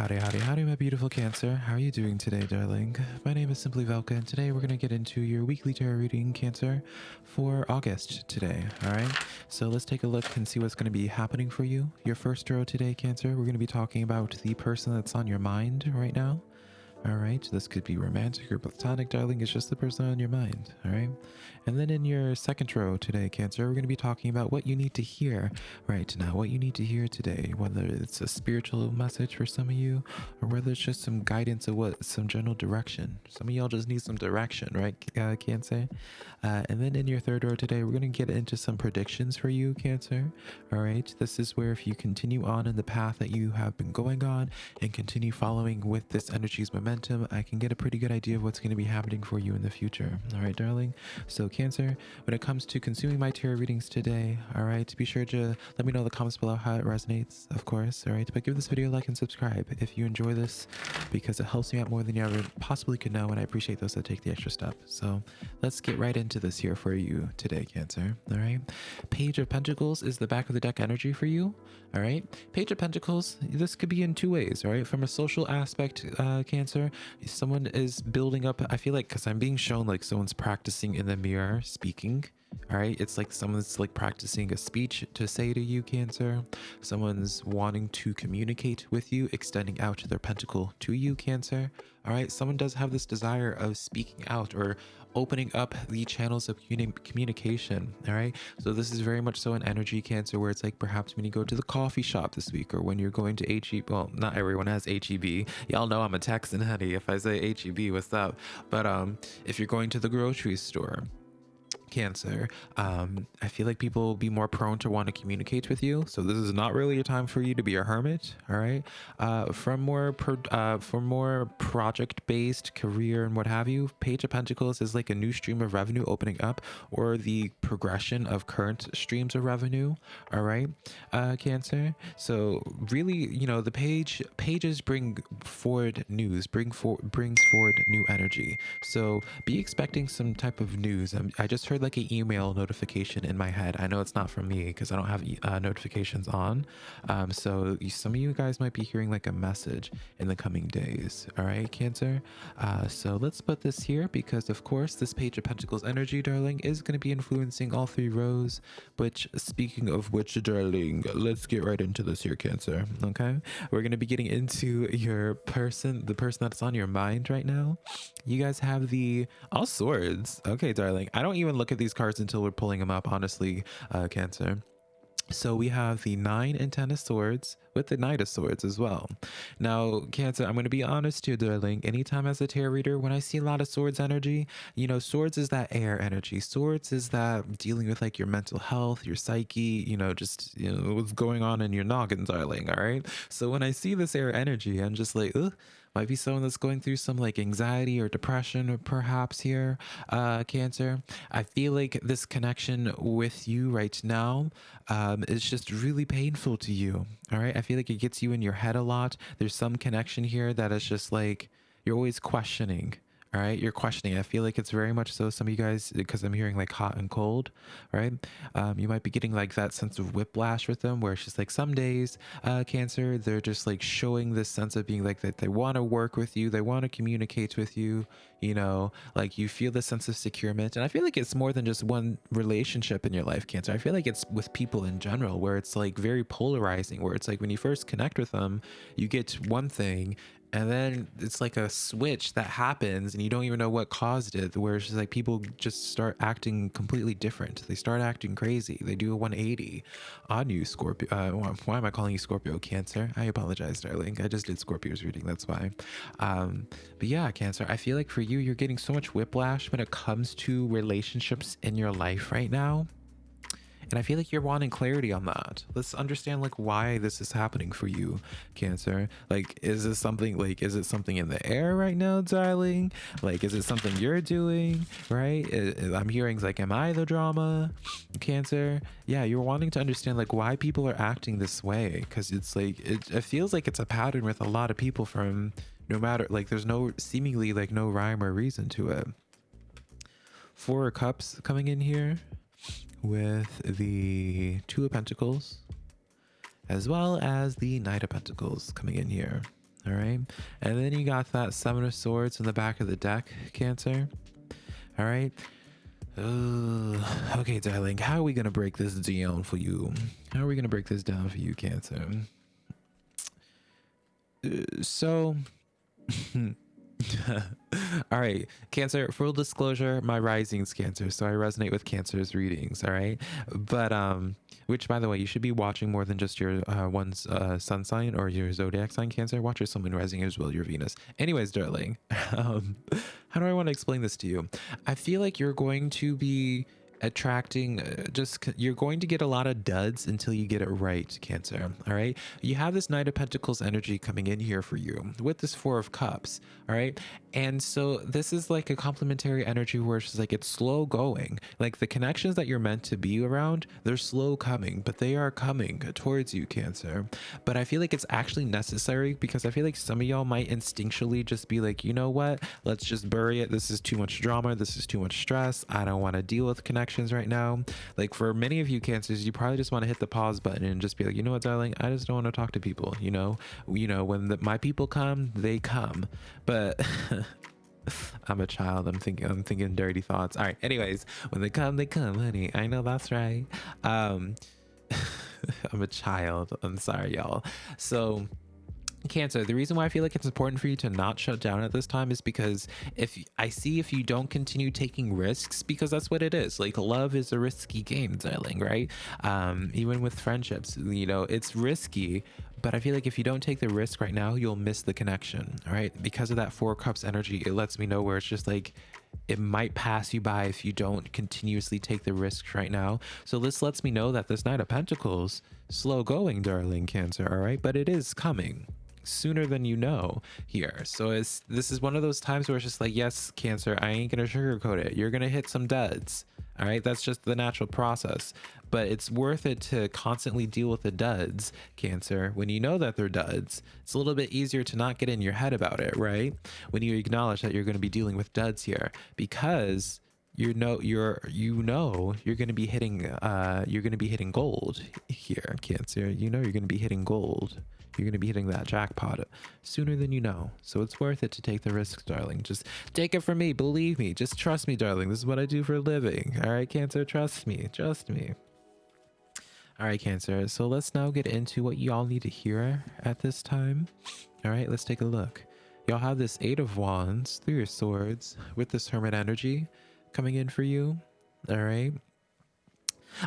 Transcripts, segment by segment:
Howdy, howdy, howdy, my beautiful Cancer. How are you doing today, darling? My name is Simply Velka, and today we're going to get into your weekly tarot reading, Cancer, for August today, all right? So let's take a look and see what's going to be happening for you. Your first row today, Cancer, we're going to be talking about the person that's on your mind right now. All right, this could be romantic or platonic, darling. It's just the person on your mind. All right. And then in your second row today, Cancer, we're going to be talking about what you need to hear right now, what you need to hear today, whether it's a spiritual message for some of you or whether it's just some guidance of what some general direction. Some of y'all just need some direction, right, uh, Cancer? Uh, and then in your third row today, we're going to get into some predictions for you, Cancer. All right. This is where if you continue on in the path that you have been going on and continue following with this energy's momentum, I can get a pretty good idea of what's going to be happening for you in the future. All right, darling. So Cancer, when it comes to consuming my tarot readings today, all right, be sure to let me know in the comments below how it resonates, of course, all right? But give this video a like and subscribe if you enjoy this because it helps me out more than you ever possibly could know, and I appreciate those that take the extra step. So let's get right into this here for you today, Cancer, all right? Page of Pentacles is the back of the deck energy for you, all right? Page of Pentacles, this could be in two ways, all right? From a social aspect, uh, Cancer, someone is building up, I feel like, because I'm being shown like someone's practicing in the mirror speaking all right it's like someone's like practicing a speech to say to you cancer. Someone's wanting to communicate with you extending out their pentacle to you cancer. All right someone does have this desire of speaking out or opening up the channels of communication all right so this is very much so an energy cancer where it's like perhaps when you go to the coffee shop this week or when you're going to H-E-B well not everyone has H-E-B y'all know i'm a texan honey if i say H-E-B what's up? But um if you're going to the grocery store cancer um i feel like people will be more prone to want to communicate with you. So this is not really a time for you to be a hermit all right? Uh from more pro uh for more project based career and what have you page of pentacles is like a new stream of revenue opening up or the progression of current streams of revenue all right uh cancer. So really you know the page pages bring forward news bring for brings forward new energy. So be expecting some type of news. Um, i just heard like an email notification in my head. I know it's not from me because I don't have uh, notifications on. Um, so some of you guys might be hearing like a message in the coming days. All right, Cancer. Uh, so let's put this here because of course this page of Pentacles energy, darling, is going to be influencing all three rows. Which speaking of which, darling, let's get right into this here, Cancer. Okay, we're going to be getting into your person, the person that's on your mind right now. You guys have the all swords. Okay, darling. I don't even look look at these cards until we're pulling them up, honestly, uh, Cancer. So we have the nine and ten of swords with the knight of swords as well. Now, Cancer, I'm going to be honest here, darling. Anytime as a tarot reader, when I see a lot of swords energy, you know, swords is that air energy. Swords is that dealing with like your mental health, your psyche, you know, just, you know, what's going on in your noggin, darling. All right. So when I see this air energy, I'm just like, ugh might be someone that's going through some like anxiety or depression or perhaps here uh cancer. I feel like this connection with you right now um is just really painful to you all right i feel like it gets you in your head a lot. There's some connection here that is just like you're always questioning all right? You're questioning i feel like it's very much so some of you guys because i'm hearing like hot and cold right? Um, you might be getting like that sense of whiplash with them where it's just like some days uh, cancer they're just like showing this sense of being like that they want to work with you they want to communicate with you you know? Like you feel the sense of securement and i feel like it's more than just one relationship in your life cancer. I feel like it's with people in general where it's like very polarizing where it's like when you first connect with them you get one thing and then it's like a switch that happens and you don't even know what caused it where it's just like people just start acting completely different. They start acting crazy. They do a 180 on you scorpio uh, why am i calling you scorpio? Cancer? I apologize darling. I just did scorpio's reading that's why. Um but yeah cancer i feel like for you you're getting so much whiplash when it comes to relationships in your life right now and I feel like you're wanting clarity on that. Let's understand like why this is happening for you, Cancer. Like, is this something like, is it something in the air right now, darling? Like, is it something you're doing, right? I'm hearing like, am I the drama, Cancer? Yeah, you're wanting to understand like why people are acting this way. Cause it's like, it, it feels like it's a pattern with a lot of people from no matter, like there's no seemingly like no rhyme or reason to it. Four cups coming in here with the Two of Pentacles, as well as the Knight of Pentacles coming in here. All right. And then you got that Seven of Swords in the back of the deck, Cancer. All right. Uh, okay, darling. How are we going to break this down for you? How are we going to break this down for you, Cancer? Uh, so. all right cancer full disclosure my rising's cancer so i resonate with cancer's readings all right? But um which by the way you should be watching more than just your uh one's uh sun sign or your zodiac sign cancer. Watch your sun rising as well your venus. Anyways darling um how do i want to explain this to you? I feel like you're going to be attracting uh, just you're going to get a lot of duds until you get it right cancer all right? You have this knight of pentacles energy coming in here for you with this four of cups all right and so this is like a complementary energy where it's like it's slow going. Like the connections that you're meant to be around they're slow coming but they are coming towards you cancer. But i feel like it's actually necessary because i feel like some of y'all might instinctually just be like you know what? Let's just bury it. This is too much drama. This is too much stress. I don't want to deal with connections right now. Like for many of you cancers you probably just want to hit the pause button and just be like you know what darling? I just don't want to talk to people you know? You know when the, my people come they come. But I'm a child. I'm thinking I'm thinking dirty thoughts. All right. Anyways, when they come, they come, honey. I know that's right. Um I'm a child. I'm sorry, y'all. So Cancer, the reason why I feel like it's important for you to not shut down at this time is because if I see if you don't continue taking risks, because that's what it is. Like love is a risky game, darling, right? Um, even with friendships, you know, it's risky, but I feel like if you don't take the risk right now, you'll miss the connection, all right? Because of that four cups energy, it lets me know where it's just like it might pass you by if you don't continuously take the risks right now. So this lets me know that this Knight of Pentacles, slow going, darling Cancer, all right? But it is coming sooner than you know here. So it's this is one of those times where it's just like, yes, Cancer, I ain't gonna sugarcoat it. You're gonna hit some duds. All right, that's just the natural process. But it's worth it to constantly deal with the duds, Cancer. When you know that they're duds, it's a little bit easier to not get in your head about it, right? When you acknowledge that you're going to be dealing with duds here, because you know you're you know you're going to be hitting uh you're going to be hitting gold here cancer you know you're going to be hitting gold you're going to be hitting that jackpot sooner than you know. So it's worth it to take the risks, darling. Just take it from me. Believe me. Just trust me, darling. This is what I do for a living. All right, Cancer, trust me. Trust me. All right, Cancer. So let's now get into what y'all need to hear at this time. All right, let's take a look. Y'all have this Eight of Wands Three of Swords with this Hermit energy coming in for you. All right.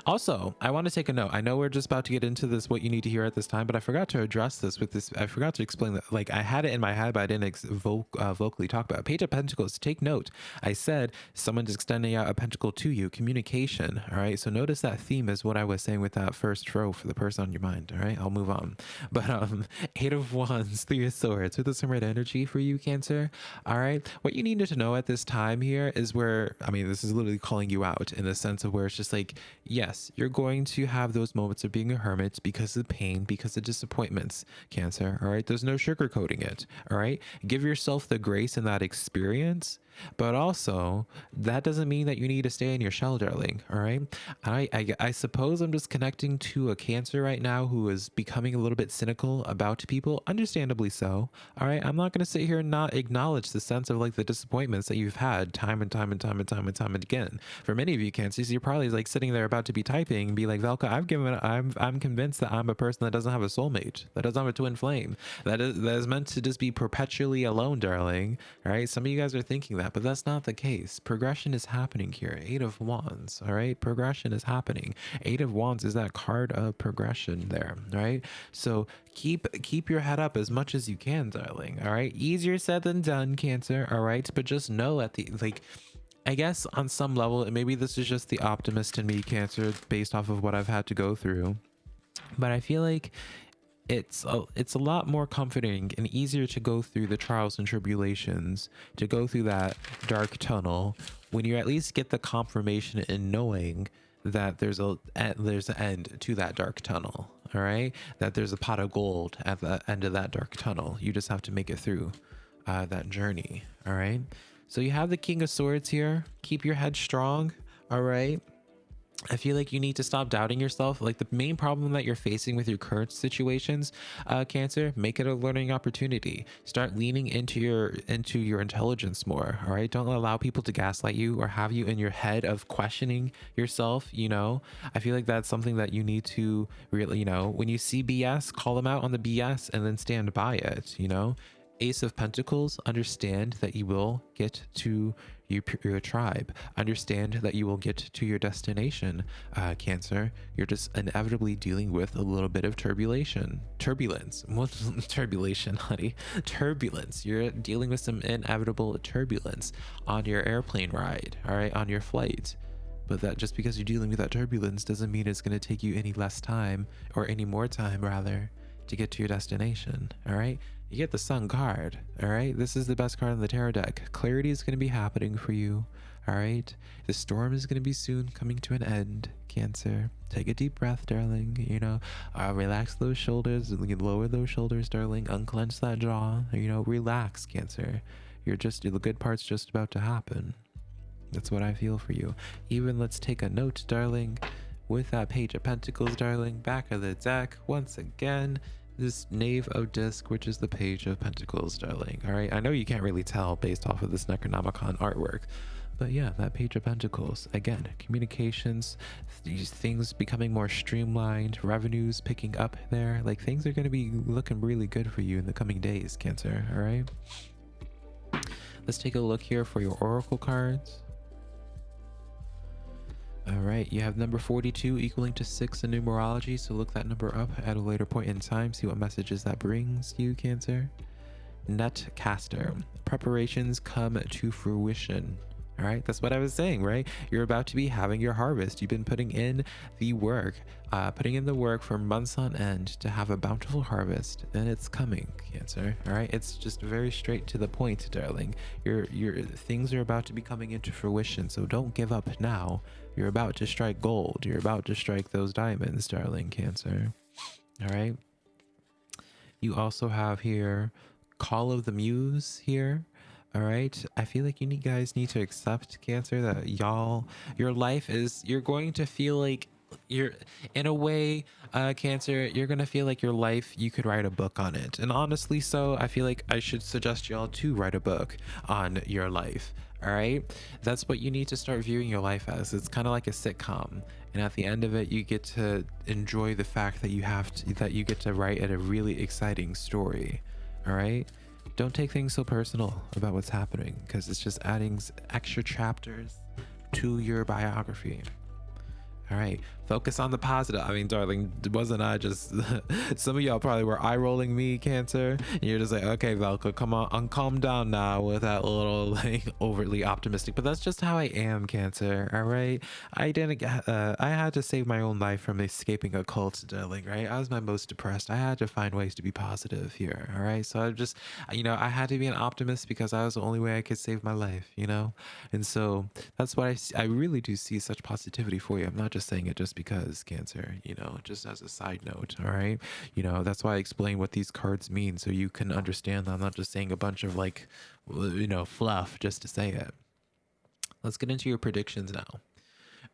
Also, I want to take a note. I know we're just about to get into this, what you need to hear at this time, but I forgot to address this with this. I forgot to explain that. Like, I had it in my head, but I didn't vo uh, vocally talk about it. Page of Pentacles. Take note. I said someone's extending out a pentacle to you. Communication. All right. So notice that theme is what I was saying with that first row for the person on your mind. All right. I'll move on. But um, Eight of Wands, Three of Swords with some red energy for you, Cancer. All right. What you needed to know at this time here is where, I mean, this is literally calling you out in the sense of where it's just like, yes, you're going to have those moments of being a hermit because of the pain, because of disappointments, Cancer. All right. There's no sugarcoating it. All right. Give yourself the grace in that experience but also, that doesn't mean that you need to stay in your shell, darling. All right. I, I, I suppose I'm just connecting to a cancer right now who is becoming a little bit cynical about people, understandably so. All right. I'm not going to sit here and not acknowledge the sense of like the disappointments that you've had time and time and time and time and time and again. For many of you cancers, you're probably like sitting there about to be typing and be like, Velka, I've given, I'm, I'm convinced that I'm a person that doesn't have a soulmate, that doesn't have a twin flame, that is, that is meant to just be perpetually alone, darling. All right. Some of you guys are thinking that that, but that's not the case. Progression is happening here. Eight of Wands, all right? Progression is happening. Eight of Wands is that card of progression there, right? So keep keep your head up as much as you can, darling, all right? Easier said than done, Cancer, all right? But just know at the, like, I guess on some level, maybe this is just the optimist in me, Cancer, based off of what I've had to go through. But I feel like it's a, it's a lot more comforting and easier to go through the trials and tribulations, to go through that dark tunnel when you at least get the confirmation in knowing that there's a there's an end to that dark tunnel all right? That there's a pot of gold at the end of that dark tunnel. You just have to make it through uh, that journey all right? So you have the king of swords here. Keep your head strong all right I feel like you need to stop doubting yourself. Like the main problem that you're facing with your current situations, uh, Cancer, make it a learning opportunity. Start leaning into your into your intelligence more. All right, don't allow people to gaslight you or have you in your head of questioning yourself. You know, I feel like that's something that you need to really, you know, when you see BS, call them out on the BS and then stand by it. You know, Ace of Pentacles, understand that you will get to your, your tribe. Understand that you will get to your destination, uh, Cancer. You're just inevitably dealing with a little bit of turbulation. Turbulence. What turbulation, honey? Turbulence. You're dealing with some inevitable turbulence on your airplane ride, all right, on your flight. But that just because you're dealing with that turbulence doesn't mean it's going to take you any less time or any more time, rather, to get to your destination, all right? You get the sun card all right? This is the best card in the tarot deck. Clarity is going to be happening for you all right? The storm is going to be soon coming to an end cancer. Take a deep breath darling you know? Uh, relax those shoulders lower those shoulders darling. Unclench that jaw you know? Relax cancer. You're just the good part's just about to happen. That's what i feel for you. Even let's take a note darling with that page of pentacles darling. Back of the deck once again this Knave of Disc, which is the Page of Pentacles, darling. All right, I know you can't really tell based off of this Necronomicon artwork, but yeah, that Page of Pentacles. Again, communications, these things becoming more streamlined, revenues picking up there. Like things are going to be looking really good for you in the coming days, Cancer. All right. Let's take a look here for your Oracle cards. All right, you have number 42 equaling to 6 in numerology, so look that number up at a later point in time, see what messages that brings you, Cancer. Netcaster. Preparations come to fruition. All right, that's what I was saying, right? You're about to be having your harvest. You've been putting in the work, uh, putting in the work for months on end to have a bountiful harvest, and it's coming, Cancer. All right, it's just very straight to the point, darling. Your your things are about to be coming into fruition, so don't give up now. You're about to strike gold. You're about to strike those diamonds, darling Cancer. All right. You also have here Call of the Muse here. All right. I feel like you need guys need to accept Cancer that y'all, your life is, you're going to feel like you're in a way uh cancer you're gonna feel like your life you could write a book on it. And honestly so i feel like i should suggest y'all to write a book on your life all right that's what you need to start viewing your life as. It's kind of like a sitcom. And at the end of it you get to enjoy the fact that you have to that you get to write at a really exciting story all right don't take things so personal about what's happening because it's just adding extra chapters to your biography. All right, focus on the positive. I mean, darling, wasn't I just some of y'all probably were eye rolling me, Cancer, and you're just like, okay, Velka, come on, calm down now with that little like overly optimistic. But that's just how I am, Cancer. All right, I didn't. Uh, I had to save my own life from escaping a cult, darling. Right, I was my most depressed. I had to find ways to be positive here. All right, so I just, you know, I had to be an optimist because that was the only way I could save my life. You know, and so that's why I, I really do see such positivity for you. I'm not just saying it just because cancer, you know, just as a side note. All right. You know, that's why I explain what these cards mean so you can understand I'm not just saying a bunch of like, you know, fluff just to say it. Let's get into your predictions now.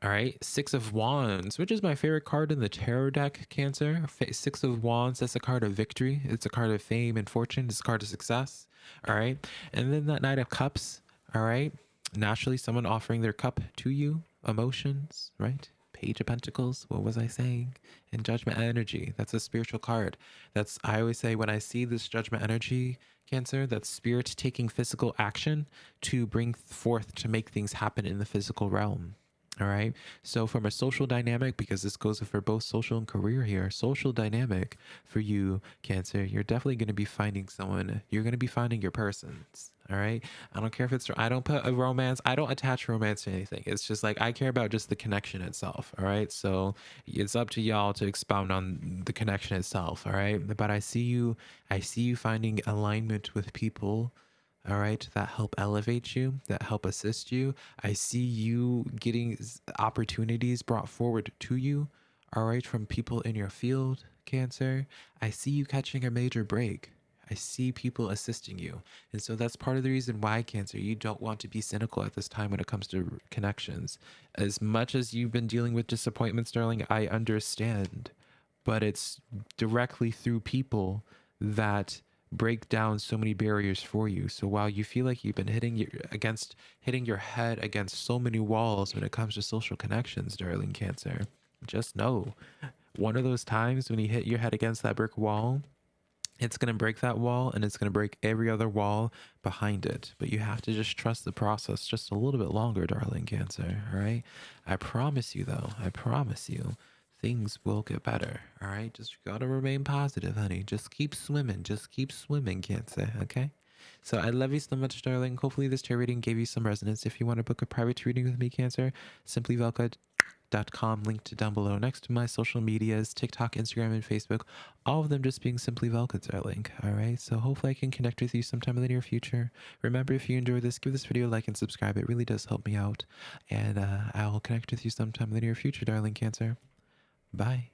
All right, Six of Wands, which is my favorite card in the tarot deck, Cancer. Six of Wands, that's a card of victory. It's a card of fame and fortune. It's a card of success. All right. And then that Knight of Cups, all right. Naturally, someone offering their cup to you, emotions, right? Page of Pentacles. What was I saying? And Judgment Energy. That's a spiritual card. That's, I always say, when I see this Judgment Energy, Cancer, that's spirit taking physical action to bring forth to make things happen in the physical realm. All right. So, from a social dynamic, because this goes for both social and career here, social dynamic for you, Cancer, you're definitely going to be finding someone, you're going to be finding your persons. All right. I don't care if it's, I don't put a romance, I don't attach romance to anything. It's just like, I care about just the connection itself. All right. So it's up to y'all to expound on the connection itself. All right. But I see you, I see you finding alignment with people. All right. That help elevate you, that help assist you. I see you getting opportunities brought forward to you. All right. From people in your field, Cancer. I see you catching a major break I see people assisting you. And so that's part of the reason why, Cancer, you don't want to be cynical at this time when it comes to connections. As much as you've been dealing with disappointments, darling, I understand. But it's directly through people that break down so many barriers for you. So while you feel like you've been hitting your against hitting your head against so many walls when it comes to social connections, darling Cancer, just know one of those times when you hit your head against that brick wall, it's going to break that wall and it's going to break every other wall behind it. But you have to just trust the process just a little bit longer, darling Cancer. All right. I promise you, though, I promise you, things will get better. All right. Just got to remain positive, honey. Just keep swimming. Just keep swimming, Cancer. Okay. So I love you so much, darling. Hopefully, this tarot reading gave you some resonance. If you want to book a private reading with me, Cancer, simply Velka com linked down below. Next to my social medias tiktok instagram and facebook all of them just being simply velkets our link all right? So hopefully i can connect with you sometime in the near future. Remember if you enjoyed this give this video a like and subscribe. It really does help me out. And uh, i'll connect with you sometime in the near future darling cancer. Bye